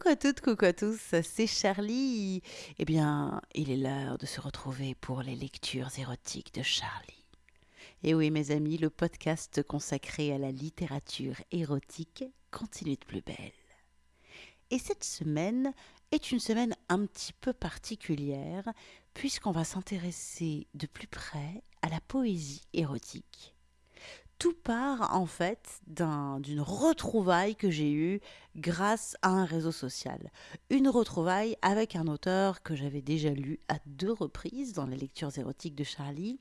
Coucou à toutes, coucou à tous, c'est Charlie. Eh bien, il est l'heure de se retrouver pour les lectures érotiques de Charlie. Et oui, mes amis, le podcast consacré à la littérature érotique continue de plus belle. Et cette semaine est une semaine un petit peu particulière, puisqu'on va s'intéresser de plus près à la poésie érotique tout part en fait d'une retrouvaille que j'ai eue grâce à un réseau social. Une retrouvaille avec un auteur que j'avais déjà lu à deux reprises dans les lectures érotiques de Charlie.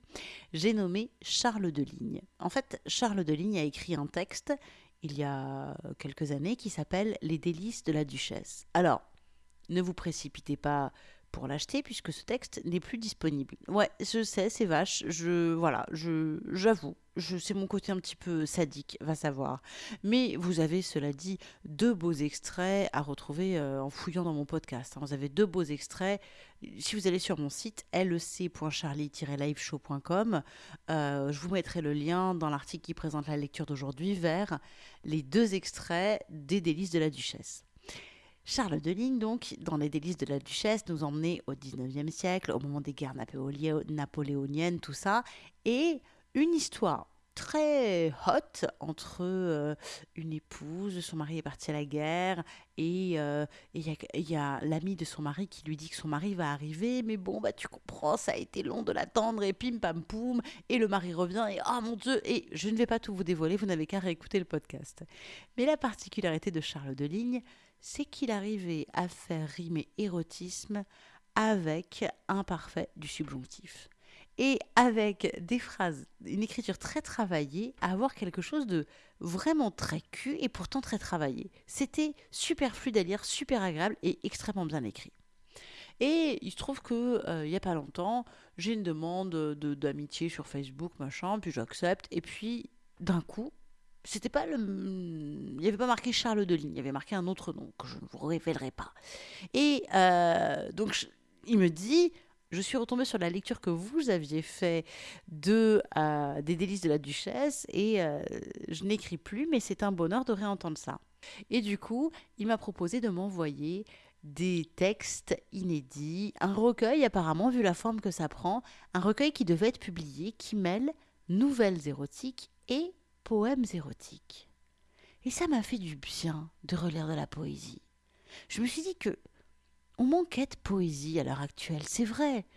J'ai nommé Charles Deligne. En fait, Charles Deligne a écrit un texte il y a quelques années qui s'appelle Les délices de la duchesse. Alors, ne vous précipitez pas pour l'acheter puisque ce texte n'est plus disponible. Ouais, je sais, c'est vache. Je voilà, je j'avoue, je c'est mon côté un petit peu sadique, va savoir. Mais vous avez cela dit deux beaux extraits à retrouver euh, en fouillant dans mon podcast. Hein. Vous avez deux beaux extraits. Si vous allez sur mon site lec.charlie-liveshow.com, euh, je vous mettrai le lien dans l'article qui présente la lecture d'aujourd'hui vers les deux extraits des délices de la duchesse. Charles de Ligne, donc, dans les délices de la duchesse, nous emmenait au XIXe siècle, au moment des guerres napoléoniennes, tout ça, et une histoire très hot entre euh, une épouse, son mari est parti à la guerre et euh, il y a, l'ami de son mari qui lui dit que son mari va arriver, mais bon, bah tu comprends, ça a été long de l'attendre et pim pam poum, et le mari revient et oh mon dieu, et je ne vais pas tout vous dévoiler, vous n'avez qu'à réécouter le podcast. Mais la particularité de Charles de Ligne, c'est qu'il arrivait à faire rimer érotisme avec imparfait du subjonctif. Et avec des phrases, une écriture très travaillée, avoir quelque chose de vraiment très cul et pourtant très travaillé. C'était super fluide à lire, super agréable et extrêmement bien écrit. Et il se trouve que euh, n'y a pas longtemps, j'ai une demande d'amitié sur Facebook, machin, puis j'accepte, et puis d'un coup, c'était pas le. Il n'y avait pas marqué Charles de Ligne, il y avait marqué un autre nom que je ne vous révélerai pas. Et euh, donc, il me dit je suis retombée sur la lecture que vous aviez fait de, euh, des délices de la duchesse et euh, je n'écris plus, mais c'est un bonheur de réentendre ça. Et du coup, il m'a proposé de m'envoyer des textes inédits, un recueil apparemment, vu la forme que ça prend, un recueil qui devait être publié, qui mêle nouvelles érotiques et poèmes érotiques. Et ça m'a fait du bien de relire de la poésie. Je me suis dit que on manquait de poésie à l'heure actuelle, c'est vrai.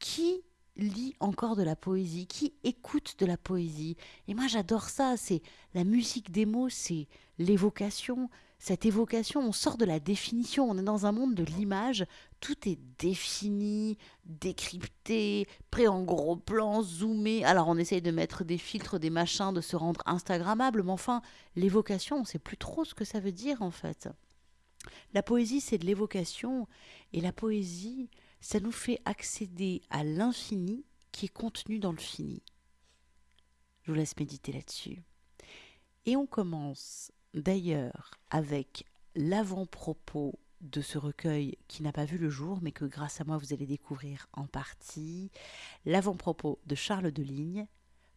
Qui lit encore de la poésie? Qui écoute de la poésie? Et moi j'adore ça, c'est la musique des mots, c'est l'évocation, cette évocation, on sort de la définition, on est dans un monde de l'image, tout est défini, décrypté, prêt en gros plan, zoomé. Alors on essaye de mettre des filtres, des machins, de se rendre Instagrammable, mais enfin, l'évocation, on ne sait plus trop ce que ça veut dire en fait. La poésie, c'est de l'évocation, et la poésie, ça nous fait accéder à l'infini qui est contenu dans le fini. Je vous laisse méditer là-dessus. Et on commence d'ailleurs avec l'avant-propos de ce recueil qui n'a pas vu le jour, mais que grâce à moi vous allez découvrir en partie, l'avant-propos de Charles de Ligne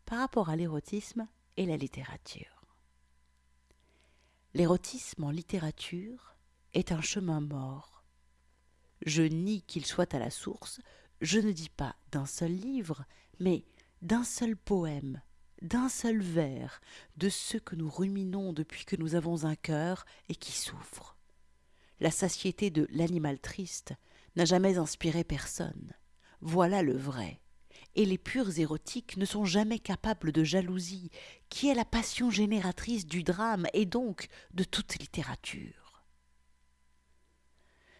par rapport à l'érotisme et la littérature. L'érotisme en littérature est un chemin mort. Je nie qu'il soit à la source, je ne dis pas d'un seul livre, mais d'un seul poème, d'un seul vers, de ceux que nous ruminons depuis que nous avons un cœur et qui souffre. La satiété de l'animal triste n'a jamais inspiré personne. Voilà le vrai. Et les purs érotiques ne sont jamais capables de jalousie, qui est la passion génératrice du drame et donc de toute littérature.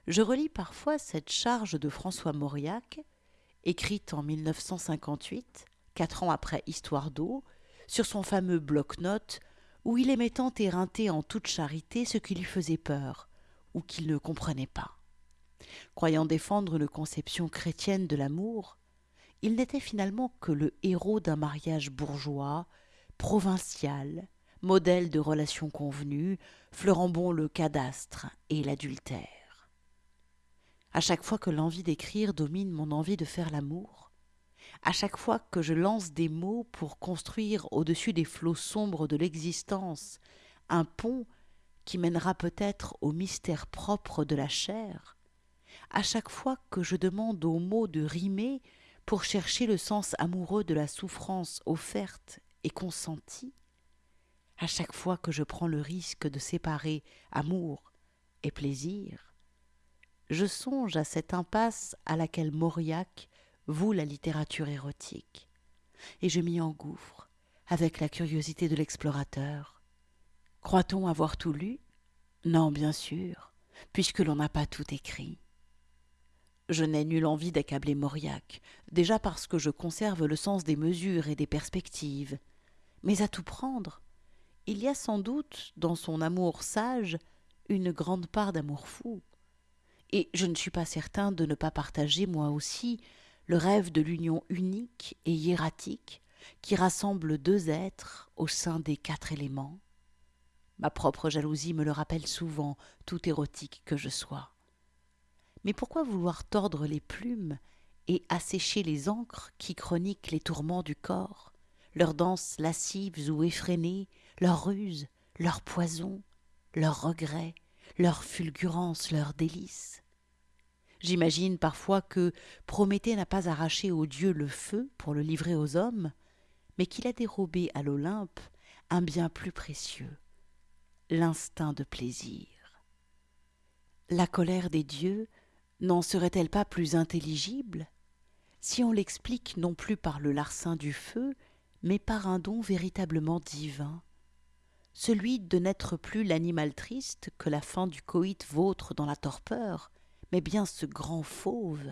Je relis parfois cette charge de François Mauriac, écrite en 1958, quatre ans après Histoire d'eau, sur son fameux bloc-notes, où il aimait tant éreinter en toute charité ce qui lui faisait peur, ou qu'il ne comprenait pas. Croyant défendre une conception chrétienne de l'amour, il n'était finalement que le héros d'un mariage bourgeois, provincial, modèle de relations convenues, fleurant bon le cadastre et l'adultère. À chaque fois que l'envie d'écrire domine mon envie de faire l'amour, à chaque fois que je lance des mots pour construire au-dessus des flots sombres de l'existence un pont qui mènera peut-être au mystère propre de la chair, à chaque fois que je demande aux mots de rimer pour chercher le sens amoureux de la souffrance offerte et consentie, à chaque fois que je prends le risque de séparer amour et plaisir, je songe à cette impasse à laquelle Mauriac voue la littérature érotique, et je m'y engouffre avec la curiosité de l'explorateur. Croit-on avoir tout lu? Non, bien sûr, puisque l'on n'a pas tout écrit. Je n'ai nulle envie d'accabler Mauriac, déjà parce que je conserve le sens des mesures et des perspectives. Mais à tout prendre, il y a sans doute dans son amour sage une grande part d'amour fou. Et je ne suis pas certain de ne pas partager moi aussi le rêve de l'union unique et hiératique qui rassemble deux êtres au sein des quatre éléments. Ma propre jalousie me le rappelle souvent, tout érotique que je sois. Mais pourquoi vouloir tordre les plumes et assécher les encres qui chroniquent les tourments du corps, leurs danses lascives ou effrénées, leurs ruses, leurs poisons, leurs regrets, leurs fulgurances, leurs délices? J'imagine parfois que Prométhée n'a pas arraché au dieu le feu pour le livrer aux hommes, mais qu'il a dérobé à l'Olympe un bien plus précieux, l'instinct de plaisir. La colère des dieux n'en serait-elle pas plus intelligible si on l'explique non plus par le larcin du feu, mais par un don véritablement divin, celui de n'être plus l'animal triste que la fin du coït vautre dans la torpeur, mais bien ce grand fauve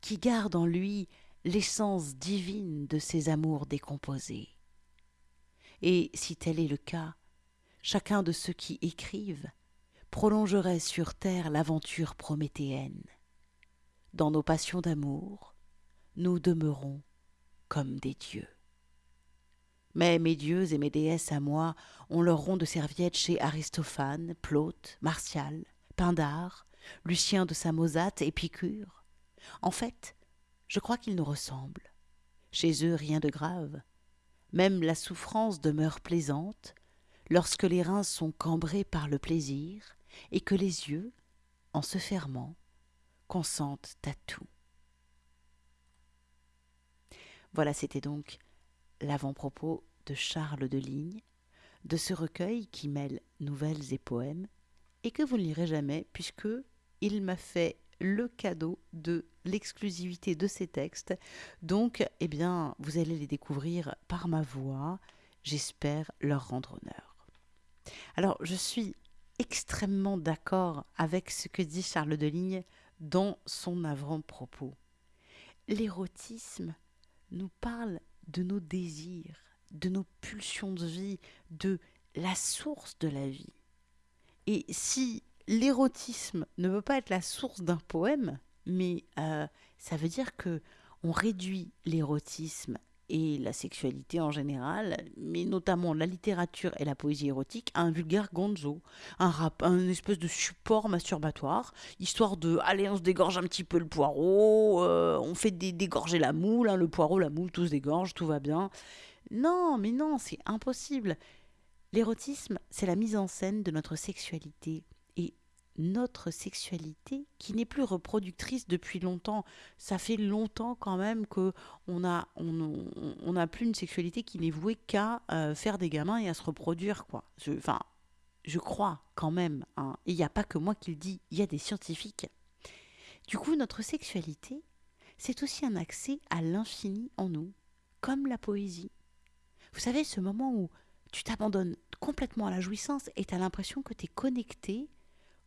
qui garde en lui l'essence divine de ses amours décomposés. Et si tel est le cas, chacun de ceux qui écrivent prolongerait sur terre l'aventure prométhéenne. Dans nos passions d'amour, nous demeurons comme des dieux. Mais mes dieux et mes déesses à moi ont leur rond de serviette chez Aristophane, Plaute, Martial, Pindare, Lucien de Samosate, Épicure. En fait, je crois qu'ils nous ressemblent. Chez eux, rien de grave. Même la souffrance demeure plaisante lorsque les reins sont cambrés par le plaisir et que les yeux, en se fermant, consentent à tout. Voilà, c'était donc l'avant-propos de Charles de Ligne, de ce recueil qui mêle nouvelles et poèmes, et que vous ne lirez jamais, puisque il m'a fait le cadeau de l'exclusivité de ces textes. Donc, eh bien, vous allez les découvrir par ma voix. J'espère leur rendre honneur. Alors, je suis extrêmement d'accord avec ce que dit Charles Deligne dans son avant-propos. L'érotisme nous parle de nos désirs, de nos pulsions de vie, de la source de la vie. Et si l'érotisme ne veut pas être la source d'un poème, mais euh, ça veut dire que on réduit l'érotisme et la sexualité en général, mais notamment la littérature et la poésie érotique, à un vulgaire gonzo, un rap, espèce de support masturbatoire, histoire de, allez, on se dégorge un petit peu le poireau, euh, on fait dégorger la moule, hein, le poireau, la moule, tout se dégorge, tout va bien. Non, mais non, c'est impossible. L'érotisme, c'est la mise en scène de notre sexualité notre sexualité qui n'est plus reproductrice depuis longtemps. Ça fait longtemps quand même que on a on, a plus une sexualité qui n'est vouée qu'à euh, faire des gamins et à se reproduire quoi. enfin, je crois quand même. Hein. Et il n'y a pas que moi qui le dis, il y a des scientifiques. Du coup, notre sexualité, c'est aussi un accès à l'infini en nous, comme la poésie. Vous savez, ce moment où tu t'abandonnes complètement à la jouissance et tu as l'impression que tu es connecté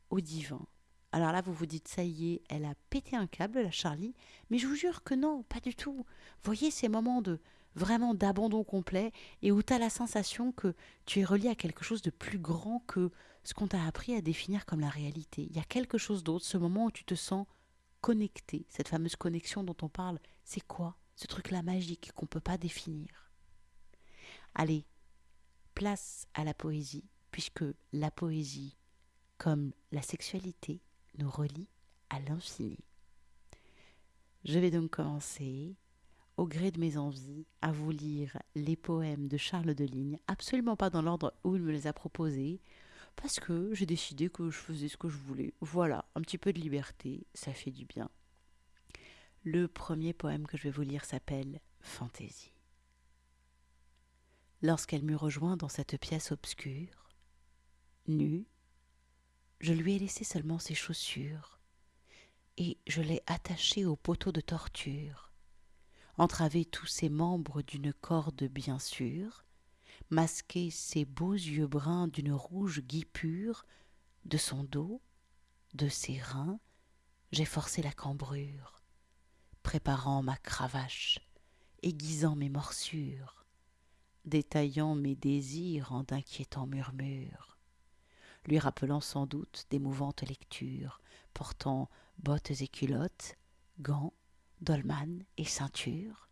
au divin. Alors là, vous vous dites, ça y est, elle a pété un câble, la Charlie, mais je vous jure que non, pas du tout. Voyez ces moments de vraiment d'abandon complet et où tu as la sensation que tu es relié à quelque chose de plus grand que ce qu'on t'a appris à définir comme la réalité. Il y a quelque chose d'autre, ce moment où tu te sens connecté, cette fameuse connexion dont on parle, c'est quoi Ce truc-là magique qu'on ne peut pas définir? Allez, place à la poésie, puisque la poésie, comme la sexualité nous relie à l'infini. Je vais donc commencer, au gré de mes envies, à vous lire les poèmes de Charles Deligne, absolument pas dans l'ordre où il me les a proposés, parce que j'ai décidé que je faisais ce que je voulais. Voilà, un petit peu de liberté, ça fait du bien. Le premier poème que je vais vous lire s'appelle Fantaisie. Lorsqu'elle m'eut rejoint dans cette pièce obscure, nue, je lui ai laissé seulement ses chaussures, et je l'ai attachée au poteau de torture, entravé tous ses membres d'une corde bien sûre, masqué ses beaux yeux bruns d'une rouge guipure, de son dos, de ses reins, j'ai forcé la cambrure, préparant ma cravache, aiguisant mes morsures, détaillant mes désirs en d'inquiétants murmures, lui rappelant sans doute d'émouvantes lectures, portant bottes et culottes, gants, dolman et ceinture,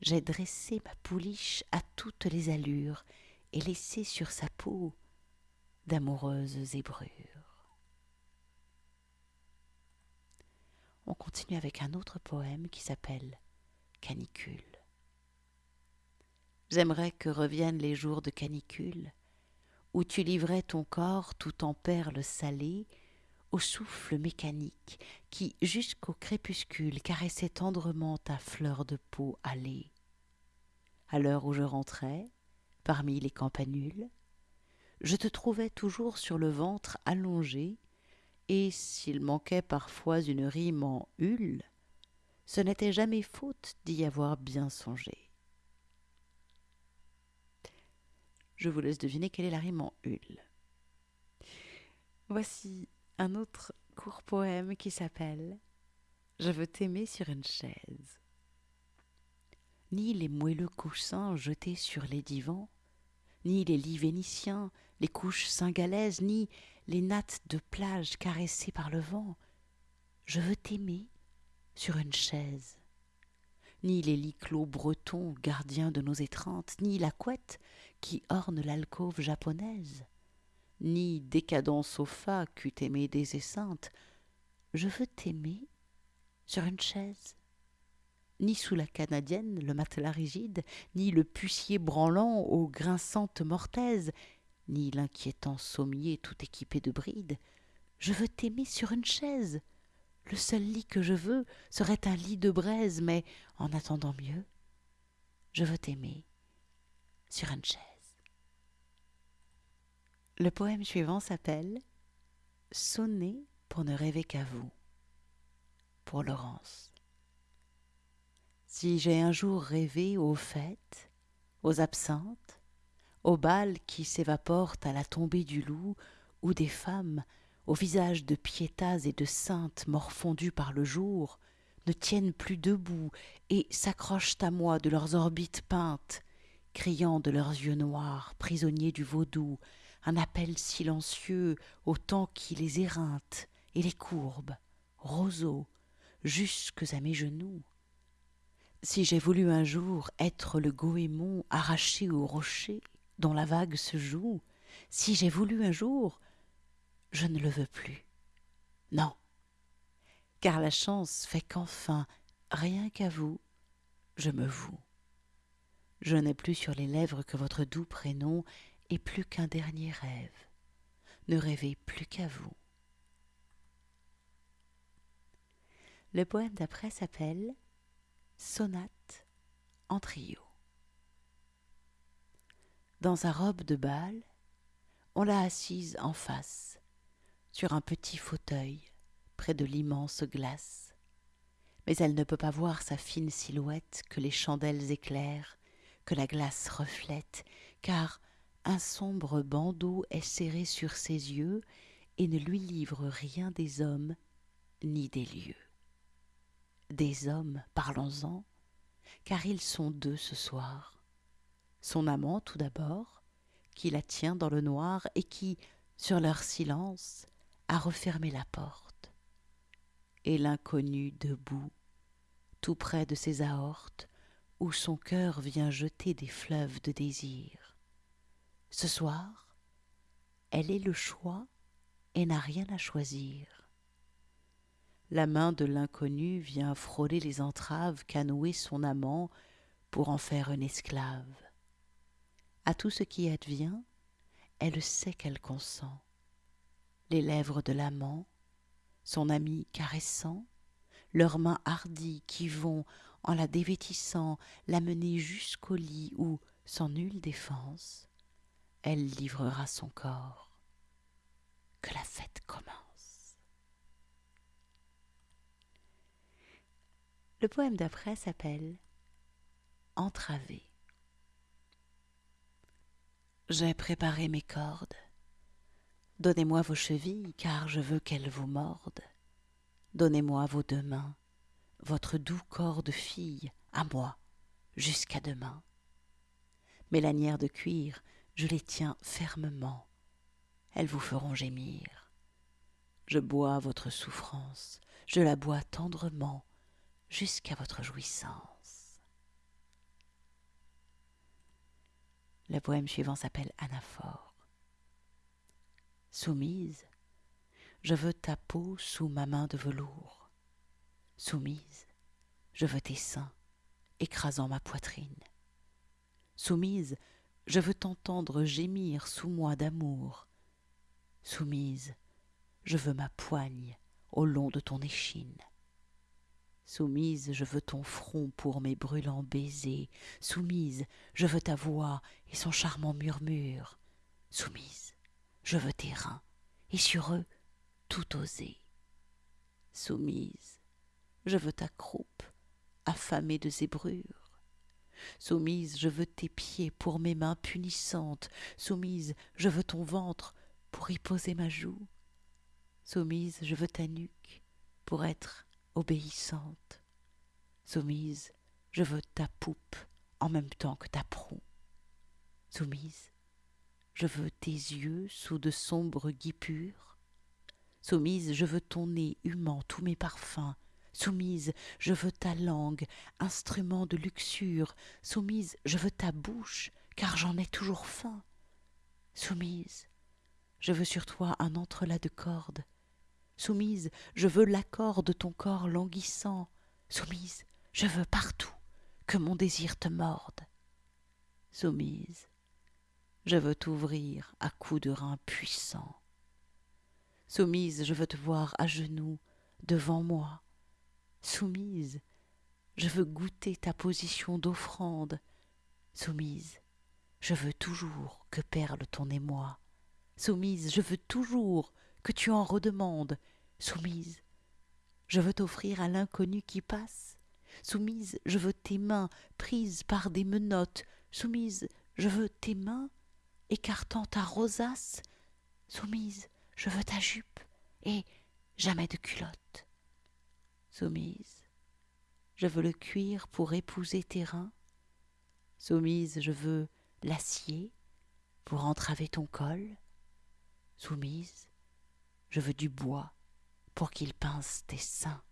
j'ai dressé ma pouliche à toutes les allures et laissé sur sa peau d'amoureuses zébrures. On continue avec un autre poème qui s'appelle Canicule. J'aimerais que reviennent les jours de canicule, où tu livrais ton corps tout en perles salées au souffle mécanique qui, jusqu'au crépuscule, caressait tendrement ta fleur de peau allée. À l'heure où je rentrais, parmi les campanules, je te trouvais toujours sur le ventre allongé, et s'il manquait parfois une rime en hule, ce n'était jamais faute d'y avoir bien songé. Je vous laisse deviner quelle est la rime en hule. Voici un autre court poème qui s'appelle Je veux t'aimer sur une chaise. Ni les moelleux coussins jetés sur les divans, ni les lits vénitiens, les couches singalaises, ni les nattes de plage caressées par le vent. Je veux t'aimer sur une chaise. Ni les lits clos bretons, gardiens de nos étreintes, ni la couette qui orne l'alcôve japonaise ni décadent sofa qu'eût aimé des esseintes. Je veux t'aimer sur une chaise. Ni sous la canadienne, le matelas rigide, ni le pucier branlant aux grinçantes mortaises, ni l'inquiétant sommier tout équipé de brides. Je veux t'aimer sur une chaise. Le seul lit que je veux serait un lit de braise, mais en attendant mieux, je veux t'aimer sur une chaise. Le poème suivant s'appelle Sonner pour ne rêver qu'à vous. Pour Laurence. Si j'ai un jour rêvé aux fêtes, aux absinthes, aux balles qui s'évaporent à la tombée du loup, ou des femmes, au visage de piétas et de saintes morfondues par le jour, ne tiennent plus debout et s'accrochent à moi de leurs orbites peintes, criant de leurs yeux noirs, prisonniers du vaudou, un appel silencieux au temps qui les éreinte et les courbe, roseaux, jusques à mes genoux. Si j'ai voulu un jour être le goémon arraché au rocher dont la vague se joue, si j'ai voulu un jour, je ne le veux plus. Non, car la chance fait qu'enfin, rien qu'à vous, je me voue. Je n'ai plus sur les lèvres que votre doux prénom et plus qu'un dernier rêve. Ne rêvez plus qu'à vous. Le poème d'après s'appelle Sonate en trio. Dans sa robe de bal, on l'a assise en face, sur un petit fauteuil, près de l'immense glace. Mais elle ne peut pas voir sa fine silhouette que les chandelles éclairent, que la glace reflète, car un sombre bandeau est serré sur ses yeux et ne lui livre rien des hommes ni des lieux. Des hommes, parlons-en, car ils sont deux ce soir. Son amant tout d'abord, qui la tient dans le noir et qui, sur leur silence, a refermé la porte. Et l'inconnu debout, tout près de ses aortes, où son cœur vient jeter des fleuves de désir. Ce soir, elle est le choix et n'a rien à choisir. La main de l'inconnu vient frôler les entraves qu'a noué son amant pour en faire une esclave. À tout ce qui advient, elle sait qu'elle consent. Les lèvres de l'amant, son ami caressant, leurs mains hardies qui vont, en la dévêtissant, l'amener jusqu'au lit où, sans nulle défense, elle livrera son corps. Que la fête commence. Le poème d'après s'appelle Entravé. J'ai préparé mes cordes. Donnez-moi vos chevilles, car je veux qu'elles vous mordent. Donnez-moi vos deux mains, votre doux corps de fille, à moi, jusqu'à demain. Mes lanières de cuir, je les tiens fermement, elles vous feront gémir. Je bois votre souffrance, je la bois tendrement, jusqu'à votre jouissance. Le poème suivant s'appelle Anaphore. Soumise, je veux ta peau sous ma main de velours. Soumise, je veux tes seins écrasant ma poitrine. Soumise, je veux t'entendre gémir sous moi d'amour. Soumise, je veux ma poigne au long de ton échine. Soumise, je veux ton front pour mes brûlants baisers. Soumise, je veux ta voix et son charmant murmure. Soumise, je veux tes reins, et sur eux tout oser. Soumise, je veux ta croupe, affamée de zébrures. Soumise, je veux tes pieds pour mes mains punissantes. Soumise, je veux ton ventre pour y poser ma joue. Soumise, je veux ta nuque pour être obéissante. Soumise, je veux ta poupe en même temps que ta proue. Soumise, je veux tes yeux sous de sombres guipures. Soumise, je veux ton nez humant tous mes parfums. Soumise, je veux ta langue, instrument de luxure. Soumise, je veux ta bouche, car j'en ai toujours faim. Soumise, je veux sur toi un entrelac de cordes. Soumise, je veux l'accord de ton corps languissant. Soumise, je veux partout que mon désir te morde. Soumise, je veux t'ouvrir à coups de reins puissants. Soumise, je veux te voir à genoux devant moi. Soumise, je veux goûter ta position d'offrande. Soumise, je veux toujours que perle ton émoi. Soumise, je veux toujours que tu en redemandes. Soumise, je veux t'offrir à l'inconnu qui passe. Soumise, je veux tes mains prises par des menottes. Soumise, je veux tes mains écartant ta rosace. Soumise, je veux ta jupe et jamais de culotte. Soumise, je veux le cuir pour épouser tes reins. Soumise, je veux l'acier pour entraver ton col. Soumise, je veux du bois pour qu'il pince tes seins.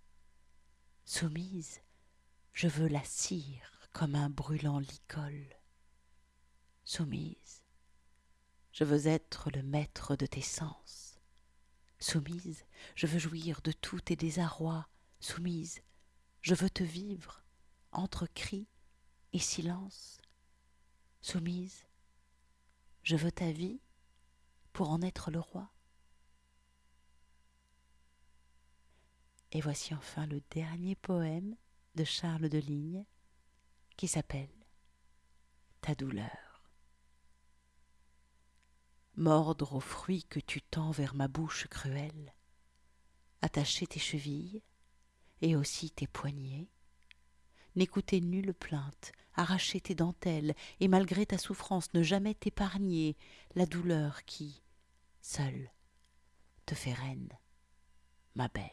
Soumise, je veux la cire comme un brûlant licol. Soumise, je veux être le maître de tes sens. Soumise, je veux jouir de tous tes désarrois. Soumise, je veux te vivre entre cris et silence. Soumise, je veux ta vie pour en être le roi. Et voici enfin le dernier poème de Charles de Ligne qui s'appelle Ta douleur. Mordre aux fruits que tu tends vers ma bouche cruelle, attacher tes chevilles et aussi tes poignets, n'écouter nulle plainte, arracher tes dentelles, et malgré ta souffrance ne jamais t'épargner la douleur qui, seule, te fait reine, ma belle.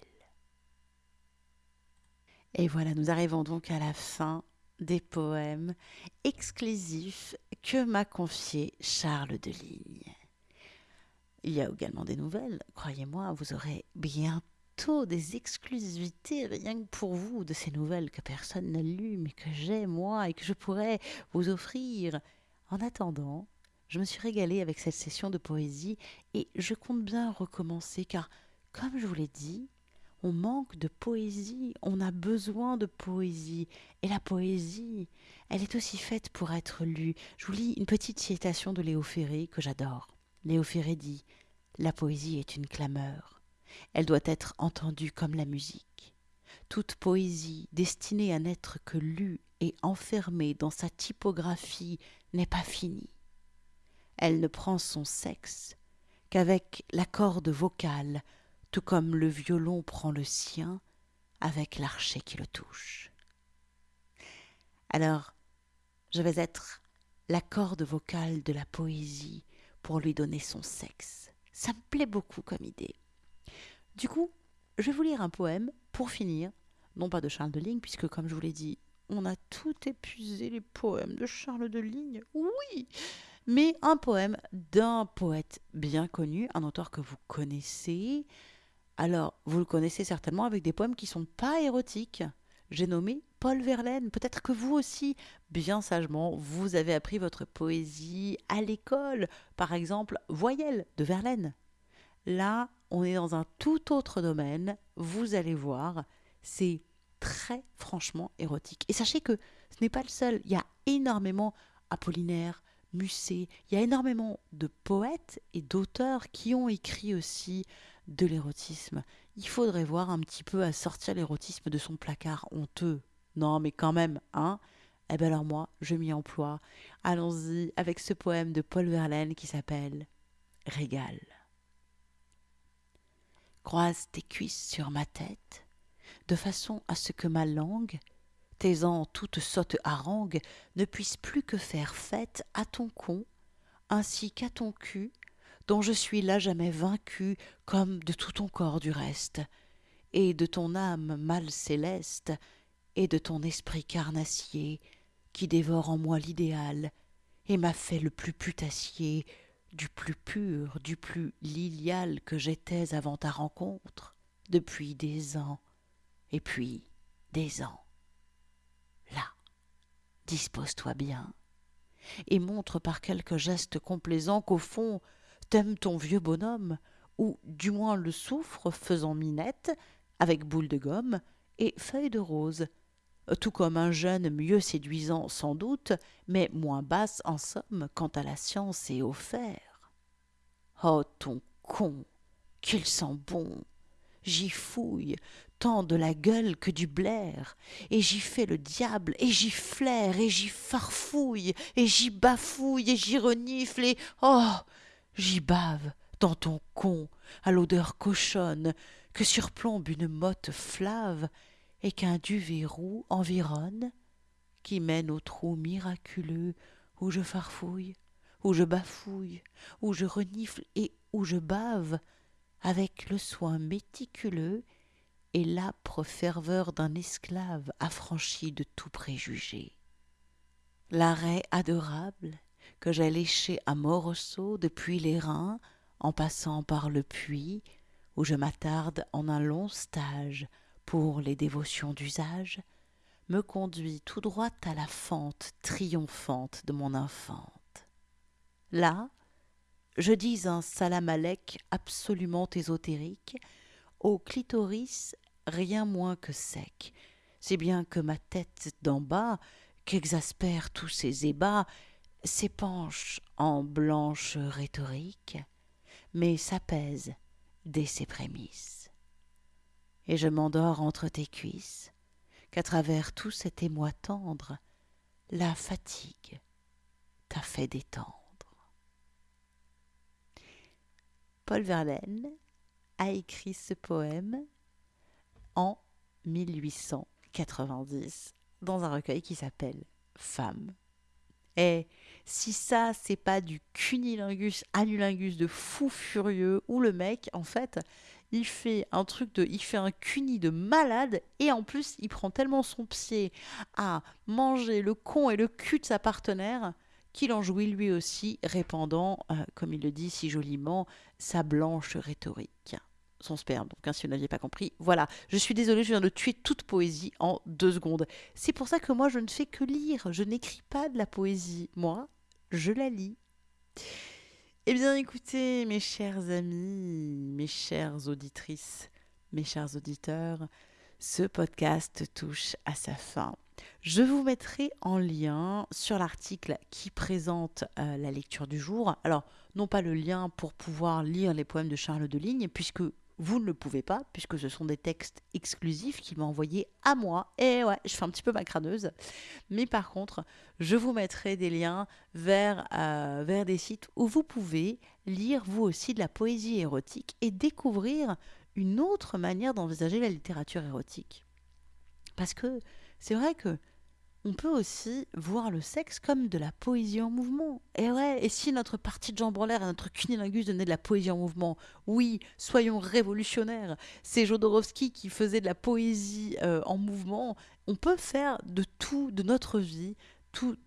Et voilà, nous arrivons donc à la fin des poèmes exclusifs que m'a confié Charles de Ligne. Il y a également des nouvelles, croyez-moi, vous aurez bientôt des exclusivités rien que pour vous de ces nouvelles que personne n'a lues, mais que j'ai moi et que je pourrais vous offrir. En attendant, je me suis régalée avec cette session de poésie et je compte bien recommencer car, comme je vous l'ai dit, on manque de poésie, on a besoin de poésie. Et la poésie, elle est aussi faite pour être lue. Je vous lis une petite citation de Léo Ferré que j'adore. Léo La poésie est une clameur. Elle doit être entendue comme la musique. Toute poésie destinée à n'être que lue et enfermée dans sa typographie n'est pas finie. Elle ne prend son sexe qu'avec la corde vocale, tout comme le violon prend le sien avec l'archet qui le touche. Alors, je vais être la corde vocale de la poésie pour lui donner son sexe. Ça me plaît beaucoup comme idée. Du coup, je vais vous lire un poème pour finir, non pas de Charles de Ligne, puisque comme je vous l'ai dit, on a tout épuisé les poèmes de Charles de Ligne. Oui, mais un poème d'un poète bien connu, un auteur que vous connaissez. Alors, vous le connaissez certainement avec des poèmes qui ne sont pas érotiques. J'ai nommé Paul Verlaine. Peut-être que vous aussi, bien sagement, vous avez appris votre poésie à l'école. Par exemple, Voyelle de Verlaine. Là, on est dans un tout autre domaine. Vous allez voir, c'est très franchement érotique. Et sachez que ce n'est pas le seul. Il y a énormément Apollinaire, Musset, il y a énormément de poètes et d'auteurs qui ont écrit aussi de l'érotisme. Il faudrait voir un petit peu à sortir l'érotisme de son placard honteux. Non, mais quand même, hein Eh bien alors moi, je m'y emploie. Allons-y avec ce poème de Paul Verlaine qui s'appelle Régal. Croise tes cuisses sur ma tête, de façon à ce que ma langue, taisant toute sotte harangue, ne puisse plus que faire fête à ton con, ainsi qu'à ton cul, dont je suis là jamais vaincu, comme de tout ton corps du reste, et de ton âme mal céleste, et de ton esprit carnassier, qui dévore en moi l'idéal, et m'a fait le plus putassier, du plus pur, du plus lilial que j'étais avant ta rencontre, depuis des ans, et puis des ans. Là, dispose-toi bien, et montre par quelques gestes complaisants qu'au fond t'aimes ton vieux bonhomme, ou du moins le souffre faisant minette, avec boule de gomme et feuille de rose, tout comme un jeune mieux séduisant sans doute, mais moins basse en somme quant à la science et au faire. Oh ton con, qu'il sent bon J'y fouille, tant de la gueule que du blaire, et j'y fais le diable, et j'y flaire, et j'y farfouille, et j'y bafouille, et j'y renifle, et oh J'y bave, dans ton con, à l'odeur cochonne, que surplombe une motte flave, et qu'un duvet roux environne, qui mène au trou miraculeux où je farfouille, où je bafouille, où je renifle et où je bave, avec le soin méticuleux et l'âpre ferveur d'un esclave affranchi de tout préjugé. L'arrêt adorable que j'ai léché à morceaux depuis les reins, en passant par le puits, où je m'attarde en un long stage pour les dévotions d'usage, me conduit tout droit à la fente triomphante de mon infante. Là, je dis un salam absolument ésotérique, au clitoris rien moins que sec, si bien que ma tête d'en bas, qu'exaspèrent tous ces ébats, s'épanche en blanche rhétorique, mais s'apaise dès ses prémices. Et je m'endors entre tes cuisses, qu'à travers tout cet émoi tendre, la fatigue t'a fait détendre. Paul Verlaine a écrit ce poème en 1890 dans un recueil qui s'appelle Femme. Et si ça, c'est pas du cunilingus, anulingus de fou furieux, où le mec, en fait, il fait un truc de. Il fait un cuni de malade, et en plus, il prend tellement son pied à manger le con et le cul de sa partenaire qu'il en jouit lui aussi, répandant, euh, comme il le dit si joliment, sa blanche rhétorique son sperme. Donc, hein, si vous n'aviez pas compris, voilà. Je suis désolée, je viens de tuer toute poésie en deux secondes. C'est pour ça que moi, je ne fais que lire. Je n'écris pas de la poésie. Moi, je la lis. Eh bien, écoutez, mes chers amis, mes chères auditrices, mes chers auditeurs, ce podcast touche à sa fin. Je vous mettrai en lien sur l'article qui présente euh, la lecture du jour. Alors, non pas le lien pour pouvoir lire les poèmes de Charles de Ligne, puisque vous ne le pouvez pas, puisque ce sont des textes exclusifs qu'il m'a envoyés à moi. Et ouais, je fais un petit peu ma crâneuse. Mais par contre, je vous mettrai des liens vers, euh, vers des sites où vous pouvez lire vous aussi de la poésie érotique et découvrir une autre manière d'envisager la littérature érotique. Parce que c'est vrai que on peut aussi voir le sexe comme de la poésie en mouvement. Et ouais, et si notre partie de jambe en et notre cunilingus donnaient de la poésie en mouvement Oui, soyons révolutionnaires. C'est Jodorowsky qui faisait de la poésie euh, en mouvement. On peut faire de tout, de notre vie,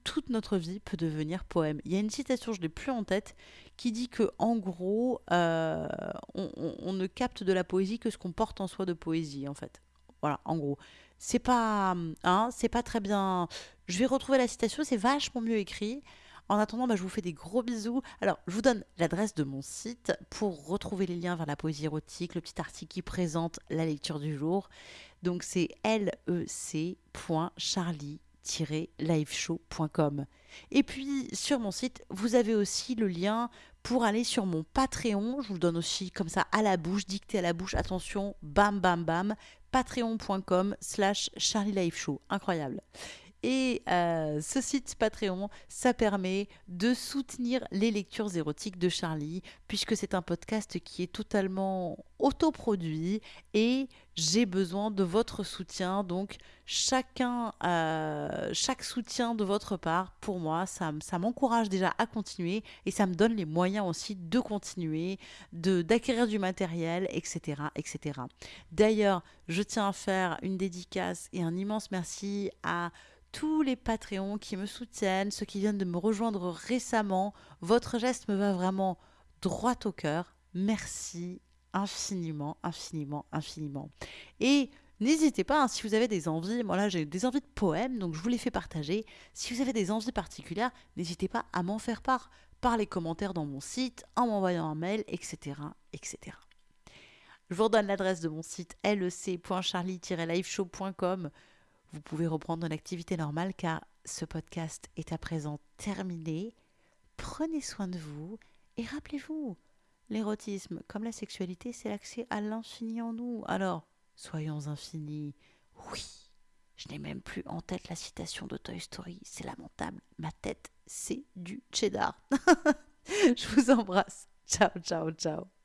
toute notre vie peut devenir poème. Il y a une citation, je ne l'ai plus en tête, qui dit que en gros, euh, on, ne capte de la poésie que ce qu'on porte en soi de poésie, en fait. Voilà, en gros c'est pas, hein, c'est pas très bien. Je vais retrouver la citation, c'est vachement mieux écrit. En attendant, bah, je vous fais des gros bisous. Alors, je vous donne l'adresse de mon site pour retrouver les liens vers la poésie érotique, le petit article qui présente la lecture du jour. Donc, c'est lec.charlie-liveshow.com. Et puis, sur mon site, vous avez aussi le lien pour aller sur mon Patreon. Je vous le donne aussi comme ça à la bouche, dicté à la bouche. Attention, bam, bam, bam patreon.com slash Charlie Show. Incroyable. Et euh, ce site Patreon, ça permet de soutenir les lectures érotiques de Charlie, puisque c'est un podcast qui est totalement autoproduit et j'ai besoin de votre soutien. Donc, chacun, euh, chaque soutien de votre part, pour moi, ça, ça m'encourage déjà à continuer et ça me donne les moyens aussi de continuer, de d'acquérir du matériel, etc., etc. D'ailleurs, je tiens à faire une dédicace et un immense merci à tous les Patreons qui me soutiennent, ceux qui viennent de me rejoindre récemment. Votre geste me va vraiment droit au cœur. Merci infiniment, infiniment, infiniment. Et n'hésitez pas, hein, si vous avez des envies, moi là j'ai des envies de poèmes, donc je vous les fais partager. Si vous avez des envies particulières, n'hésitez pas à m'en faire part par les commentaires dans mon site, en m'envoyant un mail, etc. etc. Je vous redonne l'adresse de mon site lec.charlie-liveshow.com vous pouvez reprendre une activité normale car ce podcast est à présent terminé. Prenez soin de vous et rappelez-vous, l'érotisme comme la sexualité, c'est l'accès à l'infini en nous. Alors, soyons infinis. Oui, je n'ai même plus en tête la citation de Toy Story, c'est lamentable. Ma tête, c'est du cheddar. je vous embrasse. Ciao, ciao, ciao.